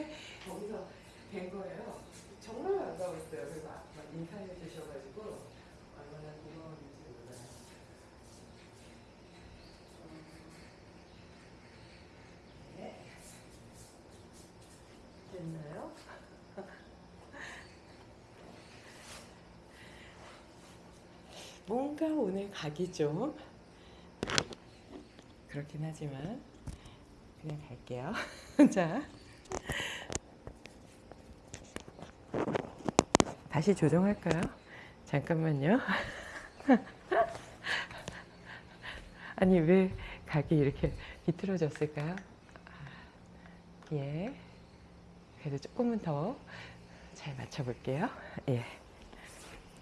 거기서 뵌 거예요. 정말 반가웠어요. 그리고 막 인사해 주셔가지고 얼마나 고마웠는지 몰라요. 네. 됐나요? 뭔가 오늘 각이 좀 그렇긴 하지만 그냥 갈게요. 자. 다시 조정할까요? 잠깐만요. 아니 왜 각이 이렇게 비틀어졌을까요? 아, 예. 그래도 조금은 더 잘 맞춰볼게요. 예.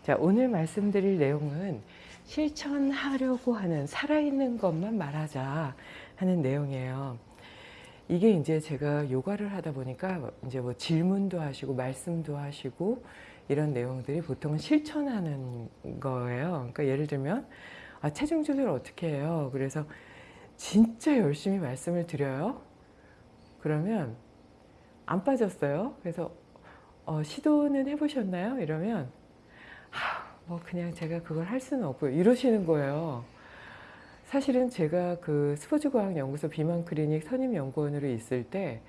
자, 오늘 말씀드릴 내용은 실천하려고 하는 살아있는 것만 말하자 하는 내용이에요. 이게 이제 제가 요가를 하다 보니까 이제 뭐 질문도 하시고 말씀도 하시고 이런 내용들이 보통은 실천하는 거예요. 그러니까 예를 들면 아, 체중 조절 어떻게 해요? 그래서 진짜 열심히 말씀을 드려요. 그러면 안 빠졌어요. 그래서 어, 시도는 해보셨나요? 이러면 하, 뭐 그냥 제가 그걸 할 수는 없고요. 이러시는 거예요. 사실은 제가 그 스포츠과학연구소 비만 클리닉 선임 연구원으로 있을 때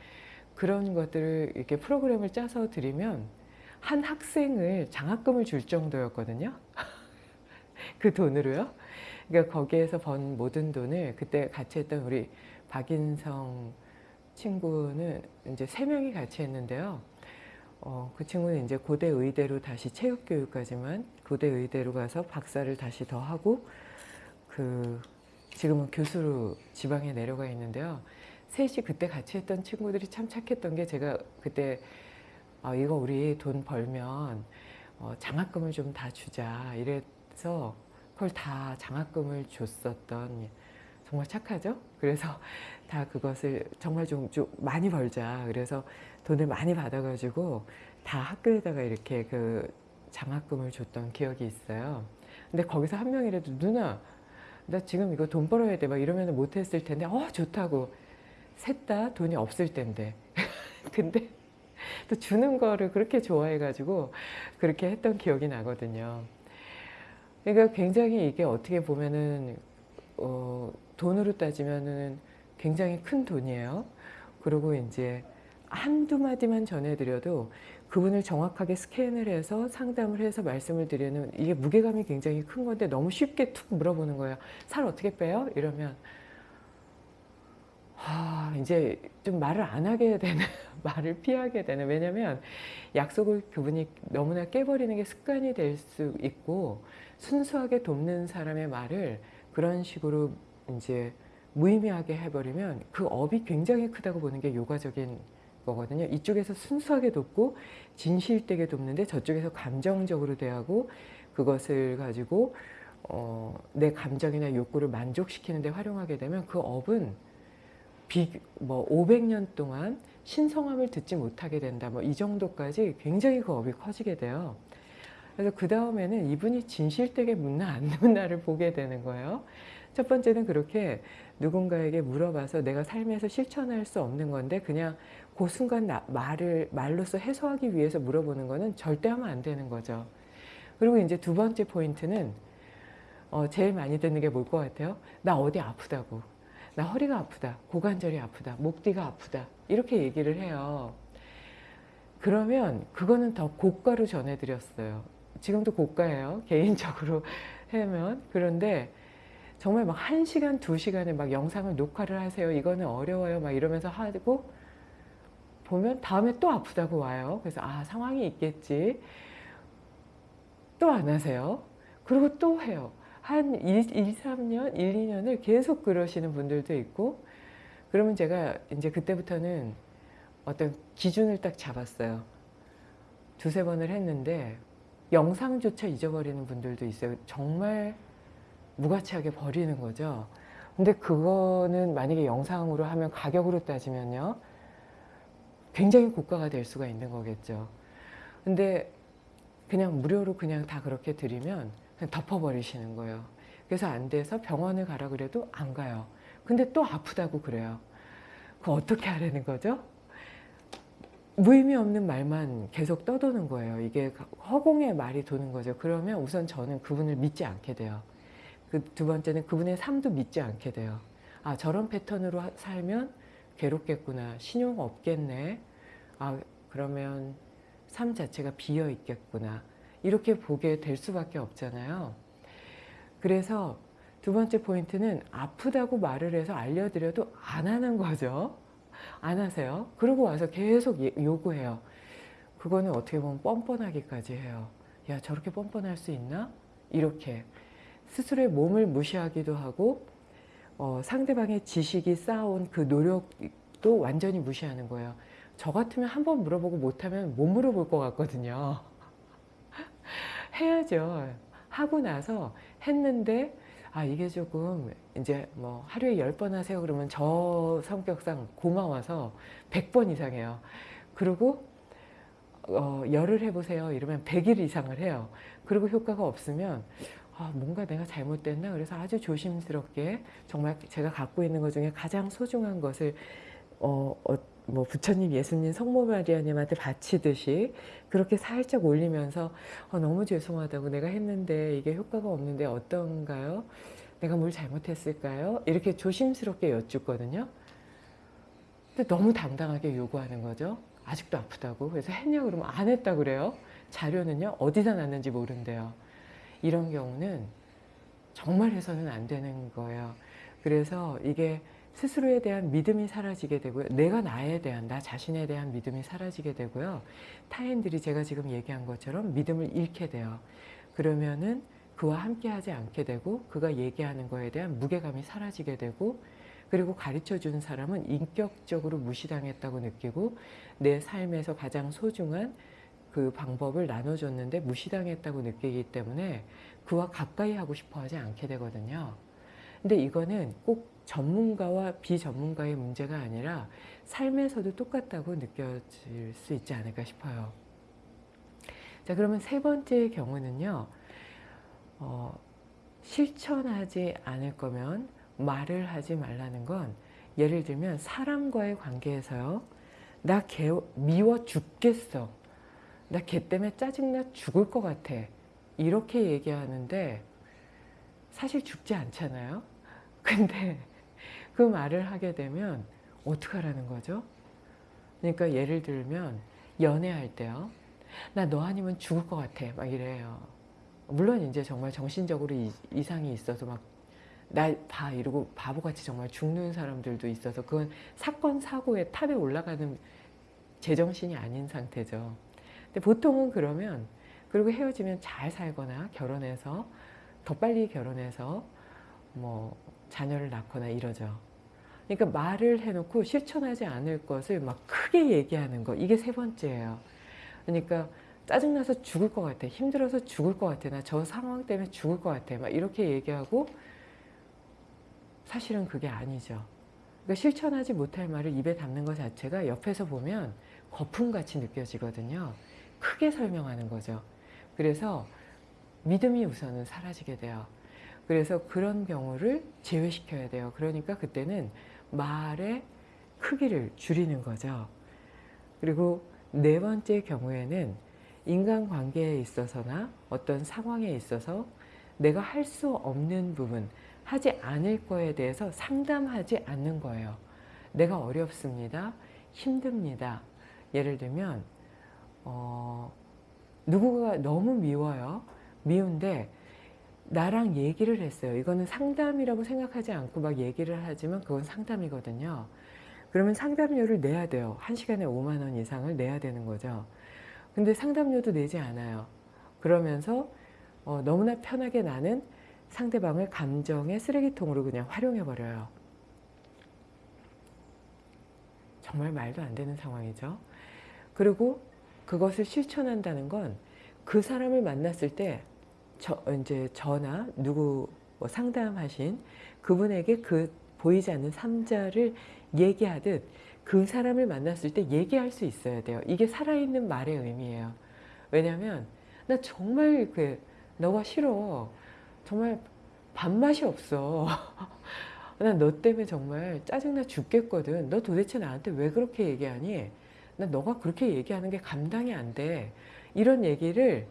그런 것들을 이렇게 프로그램을 짜서 드리면 한 학생을 장학금을 줄 정도였거든요. 그 돈으로요. 그러니까 거기에서 번 모든 돈을 그때 같이 했던 우리 박인성 친구는 이제 세 명이 같이 했는데요. 어, 그 친구는 이제 고대 의대로 다시 체육교육까지만 고대 의대로 가서 박사를 다시 더 하고 그 지금은 교수로 지방에 내려가 있는데요. 셋이 그때 같이 했던 친구들이 참 착했던 게 제가 그때 어, 이거 우리 돈 벌면 어, 장학금을 좀 다 주자 이래서 그걸 다 장학금을 줬었던 정말 착하죠? 그래서 다 그것을 정말 좀, 좀 많이 벌자 그래서 돈을 많이 받아가지고 다 학교에다가 이렇게 그 장학금을 줬던 기억이 있어요. 근데 거기서 한 명이라도 누나 나 지금 이거 돈 벌어야 돼. 막 이러면 못했을 텐데 어 좋다고. 셋 다 돈이 없을 텐데. 근데 또 주는 거를 그렇게 좋아해 가지고 그렇게 했던 기억이 나거든요. 그러니까 굉장히 이게 어떻게 보면은 어, 돈으로 따지면은 굉장히 큰 돈이에요. 그리고 이제 한두 마디만 전해드려도 그분을 정확하게 스캔을 해서 상담을 해서 말씀을 드리는 이게 무게감이 굉장히 큰 건데 너무 쉽게 툭 물어보는 거예요. 살 어떻게 빼요? 이러면 아, 이제 좀 말을 안 하게 되는, 말을 피하게 되는. 왜냐면 약속을 그분이 너무나 깨버리는 게 습관이 될 수 있고 순수하게 돕는 사람의 말을 그런 식으로 이제 무의미하게 해버리면 그 업이 굉장히 크다고 보는 게 요가적인 거거든요. 이쪽에서 순수하게 돕고 진실되게 돕는데 저쪽에서 감정적으로 대하고 그것을 가지고 어, 내 감정이나 욕구를 만족시키는 데 활용하게 되면 그 업은 비, 뭐 500년 동안 신성함을 듣지 못하게 된다. 뭐 이 정도까지 굉장히 그 업이 커지게 돼요. 그래서 그 다음에는 이분이 진실되게 묻나 안 묻나를 보게 되는 거예요. 첫 번째는 그렇게 누군가에게 물어봐서 내가 삶에서 실천할 수 없는 건데 그냥 그 순간 나, 말을 말로서 해소하기 위해서 물어보는 거는 절대 하면 안 되는 거죠. 그리고 이제 두 번째 포인트는 어, 제일 많이 듣는 게 뭘 것 같아요? 나 어디 아프다고. 나 허리가 아프다. 고관절이 아프다. 목 뒤가 아프다. 이렇게 얘기를 해요. 그러면 그거는 더 고가로 전해드렸어요. 지금도 고가예요. 개인적으로 하면. 그런데 정말 막 한시간두시간에 막 영상을 녹화를 하세요. 이거는 어려워요. 막 이러면서 하고 보면 다음에 또 아프다고 와요. 그래서 아 상황이 있겠지. 또 안 하세요. 그리고 또 해요. 한 1, 2, 3년, 1, 2년을 계속 그러시는 분들도 있고 그러면 제가 이제 그때부터는 어떤 기준을 딱 잡았어요. 두세 번을 했는데 영상조차 잊어버리는 분들도 있어요. 정말 무가치하게 버리는 거죠. 근데 그거는 만약에 영상으로 하면 가격으로 따지면요. 굉장히 고가가 될 수가 있는 거겠죠. 근데 그냥 무료로 그냥 다 그렇게 드리면 그냥 덮어버리시는 거예요. 그래서 안 돼서 병원을 가라 그래도 안 가요. 근데 또 아프다고 그래요. 그 어떻게 하라는 거죠? 무의미 없는 말만 계속 떠도는 거예요. 이게 허공의 말이 도는 거죠. 그러면 우선 저는 그분을 믿지 않게 돼요. 그 두 번째는 그분의 삶도 믿지 않게 돼요. 아 저런 패턴으로 하- 살면 괴롭겠구나. 신용 없겠네. 아 그러면 삶 자체가 비어 있겠구나. 이렇게 보게 될 수밖에 없잖아요. 그래서 두 번째 포인트는 아프다고 말을 해서 알려드려도 안 하는 거죠. 안 하세요. 그러고 와서 계속 예- 요구해요. 그거는 어떻게 보면 뻔뻔하기까지 해요. 야 저렇게 뻔뻔할 수 있나? 이렇게 스스로의 몸을 무시하기도 하고 어, 상대방의 지식이 쌓아온 그 노력도 완전히 무시하는 거예요. 저 같으면 한 번 물어보고 못하면 못 물어볼 것 같거든요. 해야죠. 하고 나서 했는데 아 이게 조금 이제 뭐 하루에 10번 하세요 그러면 저 성격상 고마워서 100번 이상 해요. 그리고 어, 열을 해보세요 이러면 100일 이상을 해요. 그리고 효과가 없으면 아, 뭔가 내가 잘못됐나 그래서 아주 조심스럽게 정말 제가 갖고 있는 것 중에 가장 소중한 것을 어, 어, 뭐 부처님, 예수님, 성모 마리아님한테 바치듯이 그렇게 살짝 올리면서 어, 너무 죄송하다고 내가 했는데 이게 효과가 없는데 어떤가요? 내가 뭘 잘못했을까요? 이렇게 조심스럽게 여쭙거든요. 근데 너무 당당하게 요구하는 거죠. 아직도 아프다고. 그래서 했냐 그러면 안 했다 그래요. 자료는요 어디다 놨는지 모른대요. 이런 경우는 정말 해서는 안 되는 거예요. 그래서 이게 스스로에 대한 믿음이 사라지게 되고요. 내가 나에 대한, 나 자신에 대한 믿음이 사라지게 되고요. 타인들이 제가 지금 얘기한 것처럼 믿음을 잃게 돼요. 그러면은 그와 함께 하지 않게 되고 그가 얘기하는 거에 대한 무게감이 사라지게 되고 그리고 가르쳐 주는 사람은 인격적으로 무시당했다고 느끼고 내 삶에서 가장 소중한 그 방법을 나눠줬는데 무시당했다고 느끼기 때문에 그와 가까이 하고 싶어 하지 않게 되거든요. 근데 이거는 꼭 전문가와 비전문가의 문제가 아니라 삶에서도 똑같다고 느껴질 수 있지 않을까 싶어요. 자, 그러면 세 번째 경우는요, 어, 실천하지 않을 거면 말을 하지 말라는 건 예를 들면 사람과의 관계에서요, 나걔 미워 죽겠어. 나 걔 때문에 짜증나 죽을 것 같아. 이렇게 얘기하는데 사실 죽지 않잖아요. 근데 그 말을 하게 되면 어떡하라는 거죠? 그러니까 예를 들면 연애할 때요. 나 너 아니면 죽을 것 같아. 막 이래요. 물론 이제 정말 정신적으로 이, 이상이 있어서 막날봐 이러고 바보같이 정말 죽는 사람들도 있어서 그건 사건 사고의 탑에 올라가는 제정신이 아닌 상태죠. 근데 보통은 그러면 그리고 헤어지면 잘 살거나 결혼해서 더 빨리 결혼해서 뭐 자녀를 낳거나 이러죠. 그러니까 말을 해놓고 실천하지 않을 것을 막 크게 얘기하는 거 이게 세 번째예요. 그러니까 짜증나서 죽을 것 같아. 힘들어서 죽을 것 같아. 나 저 상황 때문에 죽을 것 같아. 막 이렇게 얘기하고 사실은 그게 아니죠. 그러니까 실천하지 못할 말을 입에 담는 것 자체가 옆에서 보면 거품같이 느껴지거든요. 크게 설명하는 거죠. 그래서 믿음이 우선은 사라지게 돼요. 그래서 그런 경우를 제외시켜야 돼요. 그러니까 그때는 말의 크기를 줄이는 거죠. 그리고 네 번째 경우에는 인간관계에 있어서나 어떤 상황에 있어서 내가 할 수 없는 부분, 하지 않을 거에 대해서 상담하지 않는 거예요. 내가 어렵습니다. 힘듭니다. 예를 들면 어, 누구가 너무 미워요. 미운데 나랑 얘기를 했어요. 이거는 상담이라고 생각하지 않고 막 얘기를 하지만 그건 상담이거든요. 그러면 상담료를 내야 돼요. 한 시간에 5만 원 이상을 내야 되는 거죠. 근데 상담료도 내지 않아요. 그러면서 어, 너무나 편하게 나는 상대방을 감정의 쓰레기통으로 그냥 활용해 버려요. 정말 말도 안 되는 상황이죠. 그리고 그것을 실천한다는 건 그 사람을 만났을 때 저, 이제 저나 누구 뭐 상담하신 그분에게 그 보이지 않는 삼자를 얘기하듯 그 사람을 만났을 때 얘기할 수 있어야 돼요. 이게 살아있는 말의 의미예요. 왜냐하면 나 정말 그 너가 싫어. 정말 밥맛이 없어. 난 너 때문에 정말 짜증나 죽겠거든. 너 도대체 나한테 왜 그렇게 얘기하니? 나 너가 그렇게 얘기하는 게 감당이 안 돼. 이런 얘기를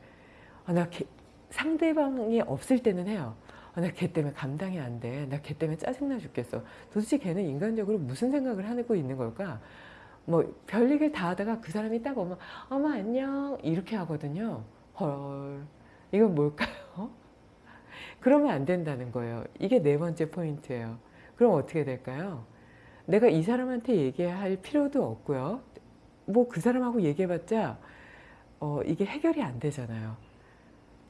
아, 나 걔- 상대방이 없을 때는 해요. 아, 나걔 때문에 감당이 안 돼. 나 걔 때문에 짜증나 죽겠어. 도대체 걔는 인간적으로 무슨 생각을 하고 있는 걸까? 뭐 별얘기를 다 하다가 그 사람이 딱 오면 어머 안녕 이렇게 하거든요. 헐 이건 뭘까요? 그러면 안 된다는 거예요. 이게 네 번째 포인트예요. 그럼 어떻게 될까요? 내가 이 사람한테 얘기할 필요도 없고요. 뭐 그 사람하고 얘기해봤자 어, 이게 해결이 안 되잖아요.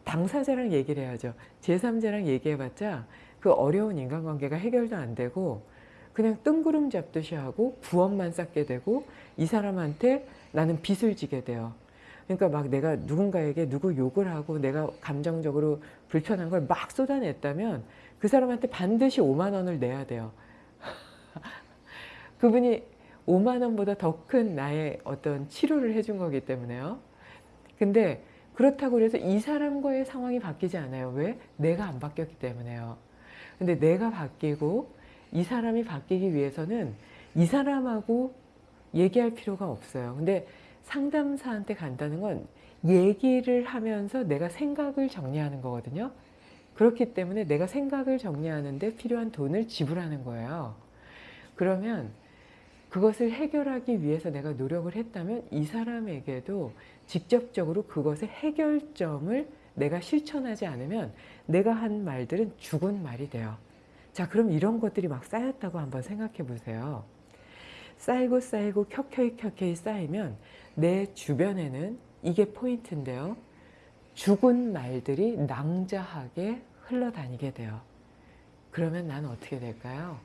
당사자랑 얘기를 해야죠. 제3자랑 얘기해봤자 그 어려운 인간관계가 해결도 안 되고 그냥 뜬구름 잡듯이 하고 부업만 쌓게 되고 이 사람한테 나는 빚을 지게 돼요. 그러니까 막 내가 누군가에게 누구 욕을 하고 내가 감정적으로 불편한 걸 막 쏟아냈다면 그 사람한테 반드시 5만 원을 내야 돼요. 그분이 5만 원보다 더 큰 나의 어떤 치료를 해준 거기 때문에요. 근데 그렇다고 해서 이 사람과의 상황이 바뀌지 않아요. 왜? 내가 안 바뀌었기 때문에요. 근데 내가 바뀌고 이 사람이 바뀌기 위해서는 이 사람하고 얘기할 필요가 없어요. 근데 상담사한테 간다는 건 얘기를 하면서 내가 생각을 정리하는 거거든요. 그렇기 때문에 내가 생각을 정리하는데 필요한 돈을 지불하는 거예요. 그러면 그것을 해결하기 위해서 내가 노력을 했다면 이 사람에게도 직접적으로 그것의 해결점을 내가 실천하지 않으면 내가 한 말들은 죽은 말이 돼요. 자, 그럼 이런 것들이 막 쌓였다고 한번 생각해 보세요. 쌓이고 쌓이고 켜켜이 켜켜이 쌓이면 내 주변에는 이게 포인트인데요. 죽은 말들이 낭자하게 흘러다니게 돼요. 그러면 난 어떻게 될까요?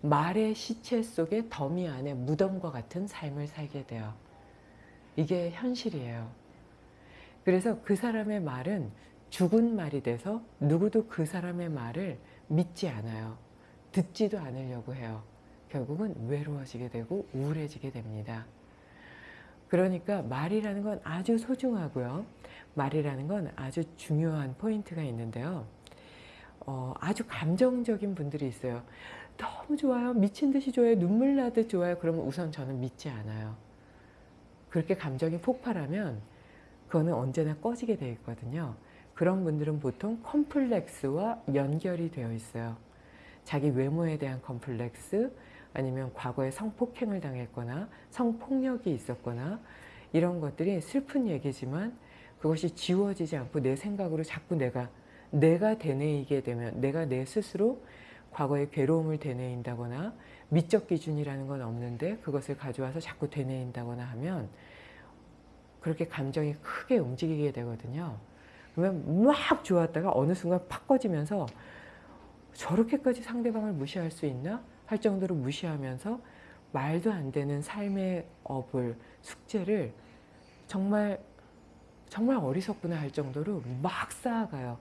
말의 시체 속에 더미 안에 무덤과 같은 삶을 살게 돼요. 이게 현실이에요. 그래서 그 사람의 말은 죽은 말이 돼서 누구도 그 사람의 말을 믿지 않아요. 듣지도 않으려고 해요. 결국은 외로워지게 되고 우울해지게 됩니다. 그러니까 말이라는 건 아주 소중하고요. 말이라는 건 아주 중요한 포인트가 있는데요. 어, 아주 감정적인 분들이 있어요. 너무 좋아요. 미친 듯이 좋아요. 눈물 나듯 좋아요. 그러면 우선 저는 믿지 않아요. 그렇게 감정이 폭발하면 그거는 언제나 꺼지게 되어 있거든요. 그런 분들은 보통 컴플렉스와 연결이 되어 있어요. 자기 외모에 대한 컴플렉스 아니면 과거에 성폭행을 당했거나 성폭력이 있었거나 이런 것들이 슬픈 얘기지만 그것이 지워지지 않고 내 생각으로 자꾸 내가 내가 되뇌이게 되면 내가 내 스스로 과거의 괴로움을 되뇌인다거나 미적 기준이라는 건 없는데 그것을 가져와서 자꾸 되뇌인다거나 하면 그렇게 감정이 크게 움직이게 되거든요. 그러면 막 좋았다가 어느 순간 팍 꺼지면서 저렇게까지 상대방을 무시할 수 있나? 할 정도로 무시하면서 말도 안 되는 삶의 업을, 숙제를 정말 정말 어리석구나 할 정도로 막 쌓아가요.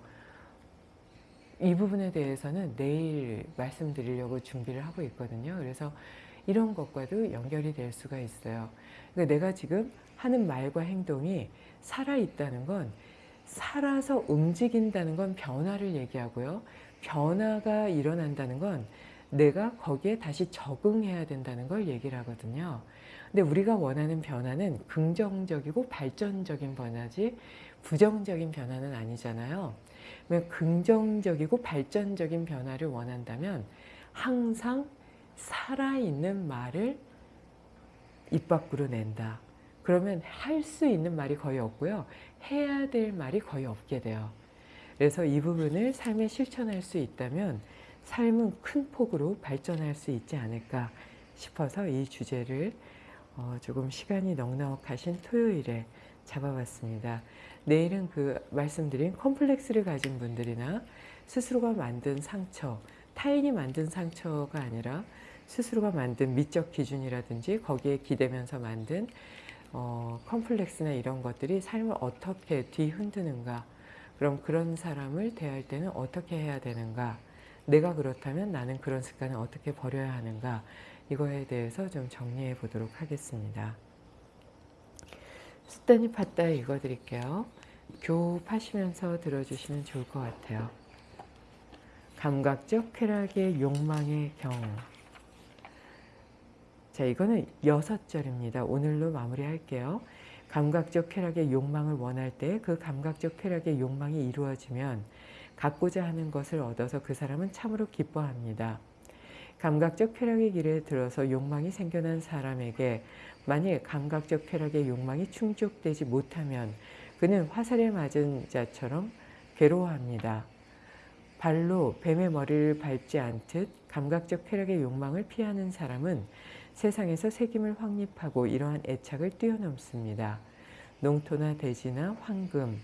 이 부분에 대해서는 내일 말씀드리려고 준비를 하고 있거든요. 그래서 이런 것과도 연결이 될 수가 있어요. 그러니까 내가 지금 하는 말과 행동이 살아있다는 건 살아서 움직인다는 건 변화를 얘기하고요. 변화가 일어난다는 건 내가 거기에 다시 적응해야 된다는 걸 얘기를 하거든요. 근데 우리가 원하는 변화는 긍정적이고 발전적인 변화지 부정적인 변화는 아니잖아요. 긍정적이고 발전적인 변화를 원한다면 항상 살아있는 말을 입 밖으로 낸다. 그러면 할 수 있는 말이 거의 없고요. 해야 될 말이 거의 없게 돼요. 그래서 이 부분을 삶에 실천할 수 있다면 삶은 큰 폭으로 발전할 수 있지 않을까 싶어서 이 주제를 어 조금 시간이 넉넉하신 토요일에 잡아봤습니다. 내일은 그 말씀드린 컴플렉스를 가진 분들이나 스스로가 만든 상처, 타인이 만든 상처가 아니라 스스로가 만든 미적 기준이라든지 거기에 기대면서 만든 어, 컴플렉스나 이런 것들이 삶을 어떻게 뒤흔드는가 그럼 그런 사람을 대할 때는 어떻게 해야 되는가 내가 그렇다면 나는 그런 습관을 어떻게 버려야 하는가 이거에 대해서 좀 정리해 보도록 하겠습니다. 수단이 팠다 읽어드릴게요. 교흡하시면서 들어주시면 좋을 것 같아요. 감각적 쾌락의 욕망의 경 자, 이거는 여섯 절입니다. 오늘로 마무리할게요. 감각적 쾌락의 욕망을 원할 때 그 감각적 쾌락의 욕망이 이루어지면 갖고자 하는 것을 얻어서 그 사람은 참으로 기뻐합니다. 감각적 쾌락의 길에 들어서 욕망이 생겨난 사람에게 만일 감각적 쾌락의 욕망이 충족되지 못하면 그는 화살에 맞은 자처럼 괴로워합니다. 발로 뱀의 머리를 밟지 않듯 감각적 쾌락의 욕망을 피하는 사람은 세상에서 색임을 확립하고 이러한 애착을 뛰어넘습니다. 농토나 대지나 황금,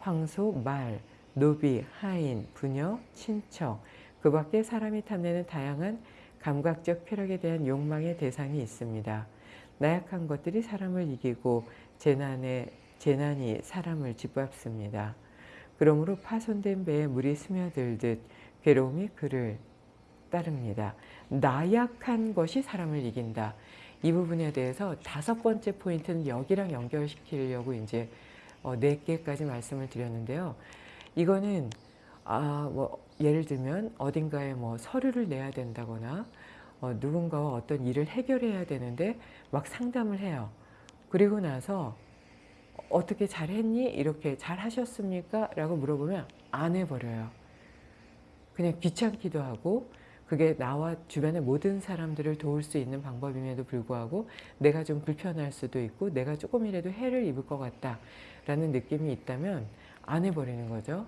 황소, 말, 노비, 하인, 부녀, 친척, 그 밖에 사람이 탐내는 다양한 감각적 쾌락에 대한 욕망의 대상이 있습니다. 나약한 것들이 사람을 이기고 재난에, 재난이 사람을 짓밟습니다. 그러므로 파손된 배에 물이 스며들듯 괴로움이 그를 따릅니다. 나약한 것이 사람을 이긴다. 이 부분에 대해서 다섯 번째 포인트는 여기랑 연결시키려고 이제 어, 네 개까지 말씀을 드렸는데요. 이거는 아, 뭐 예를 들면 어딘가에 뭐 서류를 내야 된다거나 어, 누군가와 어떤 일을 해결해야 되는데 막 상담을 해요. 그리고 나서 어떻게 잘했니? 이렇게 잘하셨습니까? 라고 물어보면 안 해버려요. 그냥 귀찮기도 하고 그게 나와 주변의 모든 사람들을 도울 수 있는 방법임에도 불구하고 내가 좀 불편할 수도 있고 내가 조금이라도 해를 입을 것 같다라는 느낌이 있다면 안 해버리는 거죠.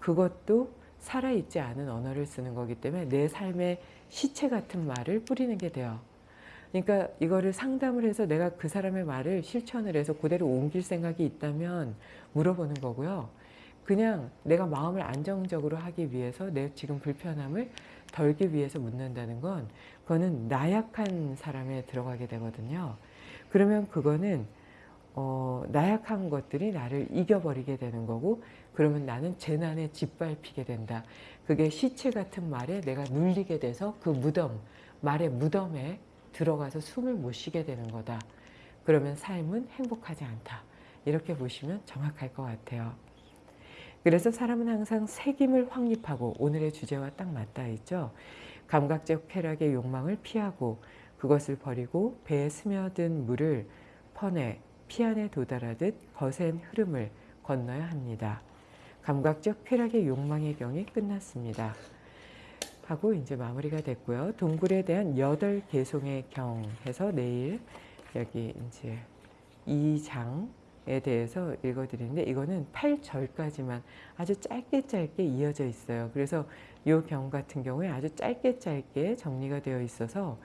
그것도 살아있지 않은 언어를 쓰는 거기 때문에 내 삶의 시체 같은 말을 뿌리는 게 돼요. 그러니까 이거를 상담을 해서 내가 그 사람의 말을 실천을 해서 그대로 옮길 생각이 있다면 물어보는 거고요. 그냥 내가 마음을 안정적으로 하기 위해서 내 지금 불편함을 덜기 위해서 묻는다는 건 그거는 나약한 사람에 들어가게 되거든요. 그러면 그거는 어, 나약한 것들이 나를 이겨버리게 되는 거고 그러면 나는 재난에 짓밟히게 된다. 그게 시체 같은 말에 내가 눌리게 돼서 그 무덤, 말의 무덤에 들어가서 숨을 못 쉬게 되는 거다. 그러면 삶은 행복하지 않다. 이렇게 보시면 정확할 것 같아요. 그래서 사람은 항상 색임을 확립하고 오늘의 주제와 딱 맞닿아 있죠. 감각적 쾌락의 욕망을 피하고 그것을 버리고 배에 스며든 물을 퍼내 피 안에 도달하듯 거센 흐름을 건너야 합니다. 감각적 쾌락의 욕망의 경이 끝났습니다. 하고 이제 마무리가 됐고요. 동굴에 대한 여덟 개송의 경 해서 내일 여기 이제 2장에 대해서 읽어드리는데 이거는 8절까지만 아주 짧게 짧게 이어져 있어요. 그래서 이 경 같은 경우에 아주 짧게 짧게 정리가 되어 있어서